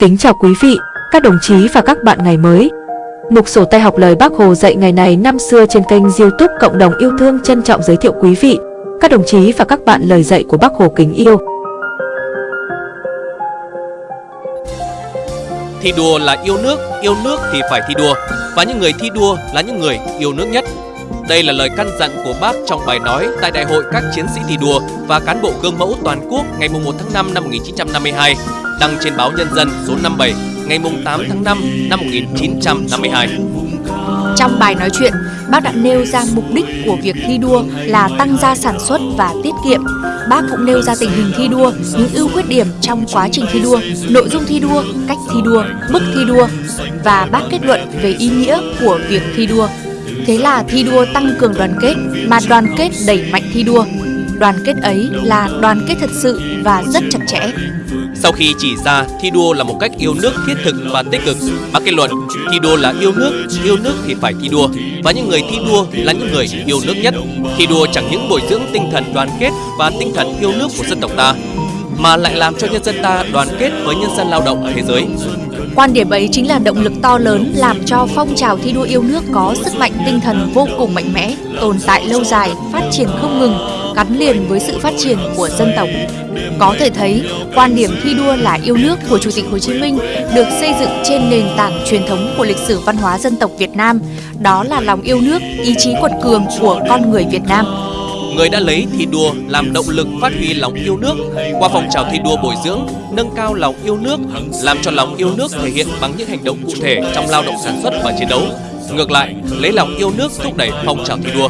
Kính chào quý vị, các đồng chí và các bạn ngày mới. Mục sổ tay học lời Bác Hồ dạy ngày này năm xưa trên kênh youtube Cộng đồng yêu thương trân trọng giới thiệu quý vị, các đồng chí và các bạn lời dạy của Bác Hồ kính yêu. Thi đua là yêu nước, yêu nước thì phải thi đua, và những người thi đua là những người yêu nước nhất. Đây là lời căn dặn của bác trong bài nói tại Đại hội các chiến sĩ thi đua và cán bộ gương mẫu toàn quốc ngày 1 tháng 5 năm 1952 đăng trên báo Nhân dân số 57 ngày 8 tháng 5 năm 1952. Trong bài nói chuyện, bác đã nêu ra mục đích của việc thi đua là tăng gia sản xuất và tiết kiệm. Bác cũng nêu ra tình hình thi đua, những ưu khuyết điểm trong quá trình thi đua, nội dung thi đua, cách thi đua, mức thi đua và bác kết luận về ý nghĩa của việc thi đua. Thế là thi đua tăng cường đoàn kết, mà đoàn kết đẩy mạnh thi đua. Đoàn kết ấy là đoàn kết thật sự và rất chặt chẽ. Sau khi chỉ ra thi đua là một cách yêu nước thiết thực và tích cực, bác kết luận thi đua là yêu nước, yêu nước thì phải thi đua và những người thi đua là những người yêu nước nhất. Thi đua chẳng những bồi dưỡng tinh thần đoàn kết và tinh thần yêu nước của dân tộc ta, mà lại làm cho nhân dân ta đoàn kết với nhân dân lao động ở thế giới. Quan điểm ấy chính là động lực to lớn làm cho phong trào thi đua yêu nước có sức mạnh tinh thần vô cùng mạnh mẽ, tồn tại lâu dài, phát triển không ngừng, gắn liền với sự phát triển của dân tộc. Có thể thấy, quan điểm thi đua là yêu nước của Chủ tịch Hồ Chí Minh được xây dựng trên nền tảng truyền thống của lịch sử văn hóa dân tộc Việt Nam, đó là lòng yêu nước, ý chí quật cường của con người Việt Nam người đã lấy thi đua làm động lực phát huy lòng yêu nước qua phong trào thi đua bồi dưỡng, nâng cao lòng yêu nước, làm cho lòng yêu nước thể hiện bằng những hành động cụ thể trong lao động sản xuất và chiến đấu. Ngược lại, lấy lòng yêu nước thúc đẩy phong trào thi đua.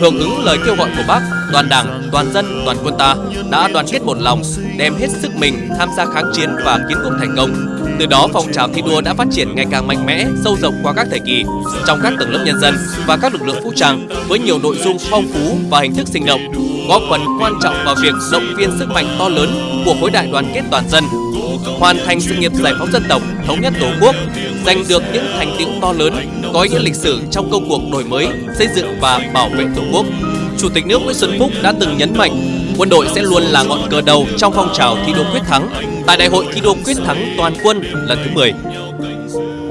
Hưởng ứng lời kêu gọi của Bác, toàn Đảng, toàn dân, toàn quân ta đã đoàn kết một lòng, đem hết sức mình tham gia kháng chiến và kiến quốc thành công. Từ đó phong trào thi đua đã phát triển ngày càng mạnh mẽ, sâu rộng qua các thời kỳ trong các tầng lớp nhân dân và các lực lượng vũ trang với nhiều nội dung phong phú và hình thức sinh động, góp phần quan trọng vào việc động viên sức mạnh to lớn của khối đại đoàn kết toàn dân, hoàn thành sự nghiệp giải phóng dân tộc, thống nhất tổ quốc, giành được những thành tựu to lớn, có ý nghĩa lịch sử trong công cuộc đổi mới, xây dựng và bảo vệ tổ quốc. Chủ tịch nước Nguyễn Xuân Phúc đã từng nhấn mạnh quân đội sẽ luôn là ngọn cờ đầu trong phong trào thi đua quyết thắng tại đại hội thi đua quyết thắng toàn quân lần thứ 10.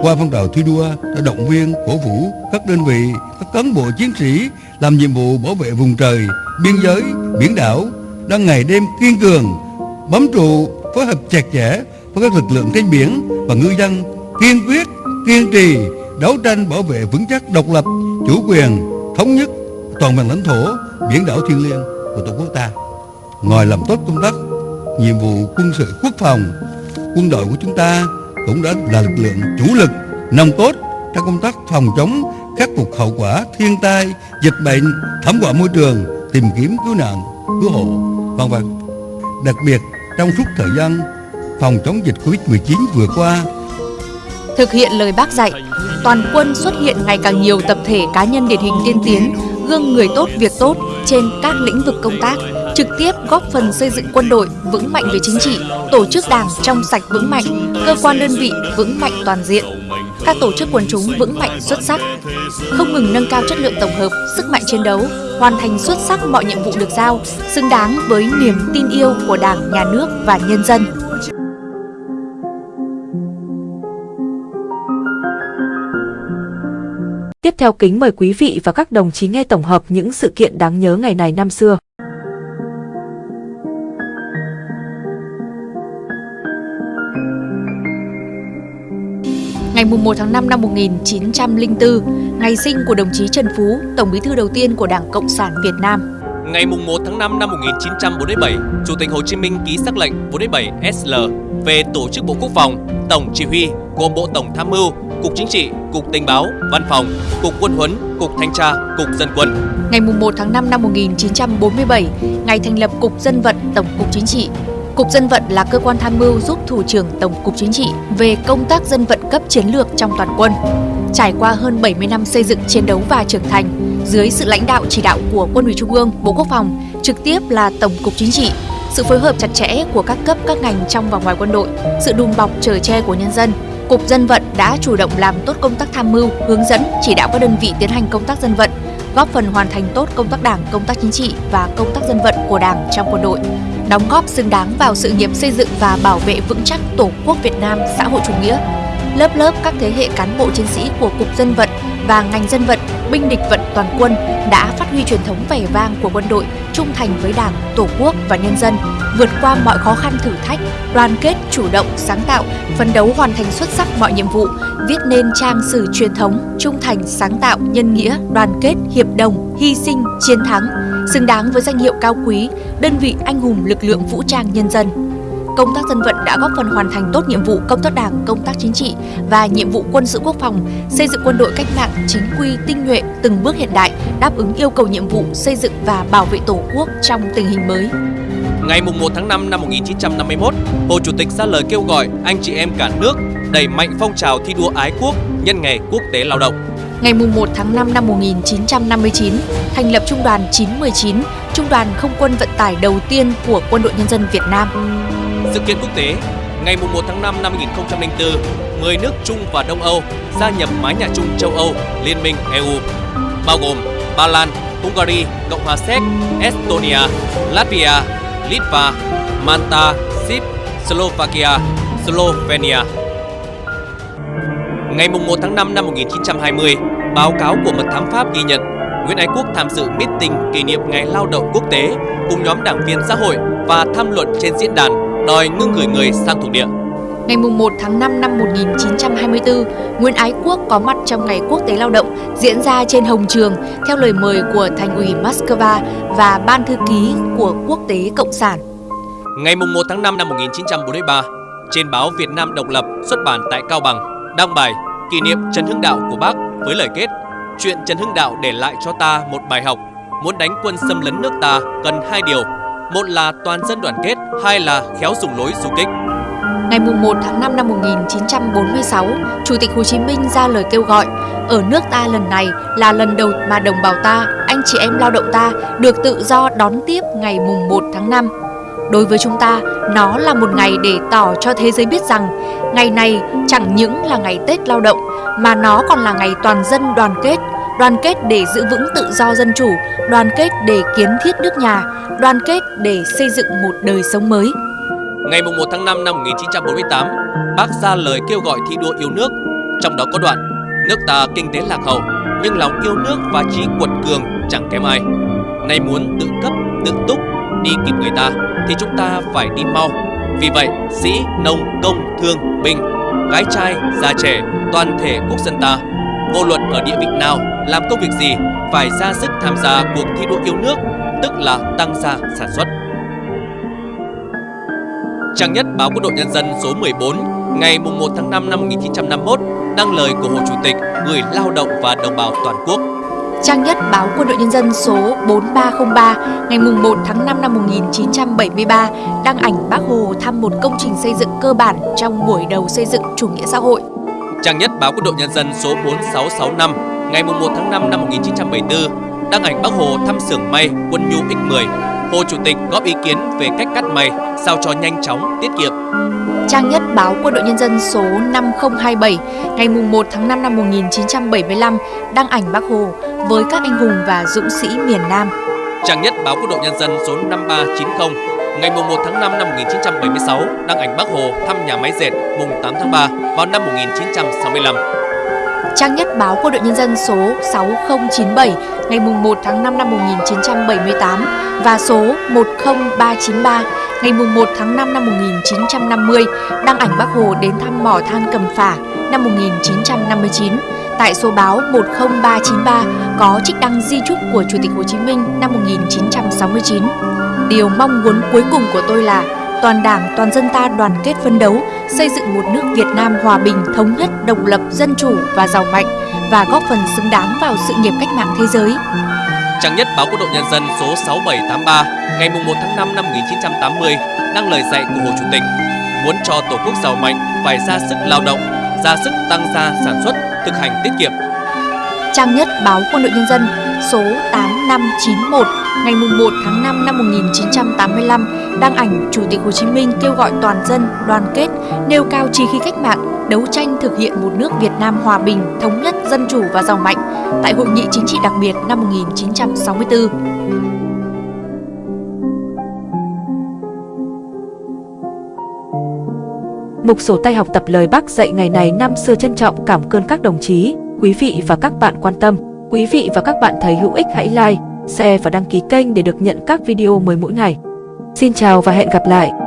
Qua phong trào thi đua đã động viên, cổ vũ các đơn vị, các cán bộ chiến sĩ làm nhiệm vụ bảo vệ vùng trời, biên giới, biển đảo đang ngày đêm kiên cường, bám trụ, phối hợp chặt chẽ với các lực lượng trên biển và ngư dân kiên quyết, kiên trì đấu tranh bảo vệ vững chắc độc lập, chủ quyền, thống nhất toàn vẹn lãnh thổ, biển đảo thiêng liêng của tổ quốc ta. Ngoài làm tốt công tác nhiệm vụ quân sự quốc phòng, quân đội của chúng ta cũng đã là lực lượng chủ lực nòng cốt trong công tác phòng chống khắc phục hậu quả thiên tai, dịch bệnh, thảm họa môi trường, tìm kiếm cứu nạn, cứu hộ, vân vân. Đặc biệt trong suốt thời gian phòng chống dịch Covid-19 vừa qua, thực hiện lời bác dạy, toàn quân xuất hiện ngày càng nhiều tập thể cá nhân điển hình tiên tiến, gương người tốt việc tốt trên các lĩnh vực công tác trực tiếp góp phần xây dựng quân đội vững mạnh về chính trị, tổ chức đảng trong sạch vững mạnh, cơ quan đơn vị vững mạnh toàn diện, các tổ chức quần chúng vững mạnh xuất sắc, không ngừng nâng cao chất lượng tổng hợp, sức mạnh chiến đấu, hoàn thành xuất sắc mọi nhiệm vụ được giao, xứng đáng với niềm tin yêu của Đảng, Nhà nước và nhân dân. Tiếp theo kính mời quý vị và các đồng chí nghe tổng hợp những sự kiện đáng nhớ ngày này năm xưa. Ngày 1 tháng 5 năm 1904, ngày sinh của đồng chí Trần Phú, Tổng bí thư đầu tiên của Đảng Cộng sản Việt Nam. Ngày 1 tháng 5 năm 1947, Chủ tịch Hồ Chí Minh ký sắc lệnh 47 SL về tổ chức Bộ Quốc phòng, Tổng chỉ huy gồm Bộ Tổng Tham mưu, Cục Chính trị, Cục Tình báo, Văn phòng, Cục Quân huấn, Cục Thanh tra, Cục Dân quân. Ngày 1 tháng 5 năm 1947, ngày thành lập Cục Dân vận Tổng cục Chính trị, Cục Dân vận là cơ quan tham mưu giúp Thủ trưởng Tổng cục Chính trị về công tác dân vận cấp chiến lược trong toàn quân. Trải qua hơn 70 năm xây dựng chiến đấu và trưởng thành, dưới sự lãnh đạo chỉ đạo của Quân ủy Trung ương, Bộ Quốc phòng, trực tiếp là Tổng cục Chính trị, sự phối hợp chặt chẽ của các cấp các ngành trong và ngoài quân đội, sự đùm bọc chở che của nhân dân, Cục Dân vận đã chủ động làm tốt công tác tham mưu, hướng dẫn, chỉ đạo các đơn vị tiến hành công tác dân vận, góp phần hoàn thành tốt công tác đảng, công tác chính trị và công tác dân vận của Đảng trong quân đội đóng góp xứng đáng vào sự nghiệp xây dựng và bảo vệ vững chắc Tổ quốc Việt Nam xã hội chủ nghĩa. Lớp lớp các thế hệ cán bộ chiến sĩ của Cục Dân vận và ngành dân vận, binh địch vận toàn quân đã phát huy truyền thống vẻ vang của quân đội, trung thành với Đảng, Tổ quốc và nhân dân, vượt qua mọi khó khăn thử thách, đoàn kết, chủ động, sáng tạo, phấn đấu hoàn thành xuất sắc mọi nhiệm vụ, viết nên trang sử truyền thống, trung thành, sáng tạo, nhân nghĩa, đoàn kết, hiệp đồng, hy sinh, chiến thắng, xứng đáng với danh hiệu cao quý, đơn vị anh hùng lực lượng vũ trang nhân dân công tác dân vận đã góp phần hoàn thành tốt nhiệm vụ công tác đảng, công tác chính trị và nhiệm vụ quân sự quốc phòng, xây dựng quân đội cách mạng chính quy, tinh nhuệ, từng bước hiện đại, đáp ứng yêu cầu nhiệm vụ xây dựng và bảo vệ Tổ quốc trong tình hình mới. Ngày 1 tháng 5 năm 1951, Hồ Chủ tịch ra lời kêu gọi anh chị em cả nước đẩy mạnh phong trào thi đua ái quốc nhân ngày quốc tế lao động. Ngày 1 tháng 5 năm 1959, thành lập Trung đoàn 919, Trung đoàn không quân vận tải đầu tiên của Quân đội Nhân dân Việt Nam. Sự kiện quốc tế Ngày 1 tháng 5 năm 2004, 10 nước Trung và Đông Âu gia nhập mái nhà chung châu Âu, Liên minh EU, bao gồm Ba Lan, Hungary, Cộng hòa Séc, Estonia, Latvia, Litva, Malta, Sip, Slovakia, Slovenia. Ngày 1 tháng 5 năm 1920, báo cáo của mật thám Pháp ghi nhận Nguyễn Ái Quốc tham dự meeting kỷ niệm Ngày Lao động Quốc tế cùng nhóm đảng viên xã hội và tham luận trên diễn đàn đòi ngưng gửi người sang thuộc địa. Ngày 1 tháng 5 năm 1924, Nguyễn Ái Quốc có mặt trong Ngày Quốc tế Lao động diễn ra trên Hồng Trường theo lời mời của Thành ủy Moscow và Ban Thư ký của Quốc tế Cộng sản. Ngày 1 tháng 5 năm 1943, trên báo Việt Nam Độc lập xuất bản tại Cao Bằng đăng bài kỷ niệm Trần Hưng Đạo của Bác với lời kết Chuyện Trần Hưng Đạo để lại cho ta một bài học Muốn đánh quân xâm lấn nước ta cần hai điều một là toàn dân đoàn kết, hai là khéo dùng lối du kích. Ngày 1 tháng 5 năm 1946, Chủ tịch Hồ Chí Minh ra lời kêu gọi Ở nước ta lần này là lần đầu mà đồng bào ta, anh chị em lao động ta được tự do đón tiếp ngày mùng 1 tháng 5. Đối với chúng ta, nó là một ngày để tỏ cho thế giới biết rằng ngày này chẳng những là ngày Tết lao động mà nó còn là ngày toàn dân đoàn kết, đoàn kết để giữ vững tự do dân chủ, đoàn kết để kiến thiết nước nhà, đoàn kết để xây dựng một đời sống mới. Ngày 1 tháng 5 năm 1948, bác ra lời kêu gọi thi đua yêu nước, trong đó có đoạn Nước ta kinh tế lạc hậu, nhưng lòng yêu nước và trí quật cường chẳng kém ai. Nay muốn tự cấp, tự túc, đi kịp người ta, thì chúng ta phải đi mau. Vì vậy, sĩ, nông, công, thương, binh, gái trai, già trẻ, toàn thể quốc dân ta, vô luận ở địa vị nào, làm công việc gì, phải ra sức tham gia cuộc thi đua yêu nước tức là tăng gia sản xuất. Trang nhất báo Quân đội Nhân dân số 14 ngày 1 tháng 5 năm 1951 đăng lời của Hồ Chủ tịch gửi lao động và đồng bào toàn quốc. Trang nhất báo Quân đội Nhân dân số 4303 ngày 1 tháng 5 năm 1973 đăng ảnh Bác Hồ thăm một công trình xây dựng cơ bản trong buổi đầu xây dựng chủ nghĩa xã hội. Trang nhất báo Quân đội Nhân dân số 4665 ngày 1 tháng 5 năm 1974 đăng ảnh Bác Hồ thăm xưởng may quân nhu X10. Hồ Chủ tịch góp ý kiến về cách cắt may sao cho nhanh chóng, tiết kiệm. Trang nhất báo Quân đội Nhân dân số 5027 ngày 1 tháng 5 năm 1975 đăng ảnh Bác Hồ với các anh hùng và dũng sĩ miền Nam. Trang nhất báo Quân đội Nhân dân số 5390 ngày 1 tháng 5 năm 1976 đăng ảnh Bác Hồ thăm nhà máy dệt mùng 8 tháng 3 vào năm 1965 trang nhất báo Quân đội Nhân dân số 6097 ngày 1 tháng 5 năm 1978 và số 10393 ngày 1 tháng 5 năm 1950 đăng ảnh Bác Hồ đến thăm mỏ than Cầm Phả năm 1959. Tại số báo 10393 có trích đăng di trúc của Chủ tịch Hồ Chí Minh năm 1969. Điều mong muốn cuối cùng của tôi là toàn đảng, toàn dân ta đoàn kết phấn đấu, xây dựng một nước Việt Nam hòa bình, thống nhất, độc lập, dân chủ và giàu mạnh và góp phần xứng đáng vào sự nghiệp cách mạng thế giới. Trang nhất báo Quân đội Nhân dân số 6783 ngày 1 tháng 5 năm 1980 đăng lời dạy của Hồ Chủ tịch muốn cho Tổ quốc giàu mạnh phải ra sức lao động, ra sức tăng gia sản xuất, thực hành tiết kiệm. Trang nhất báo Quân đội Nhân dân số 8591 ngày 1 tháng 5 năm 1985 đăng ảnh Chủ tịch Hồ Chí Minh kêu gọi toàn dân đoàn kết, nêu cao trí khí cách mạng, đấu tranh thực hiện một nước Việt Nam hòa bình, thống nhất, dân chủ và giàu mạnh tại Hội nghị Chính trị đặc biệt năm 1964. Mục sổ tay học tập lời bác dạy ngày này năm xưa trân trọng cảm ơn các đồng chí, quý vị và các bạn quan tâm. Quý vị và các bạn thấy hữu ích hãy like, share và đăng ký kênh để được nhận các video mới mỗi ngày. Xin chào và hẹn gặp lại!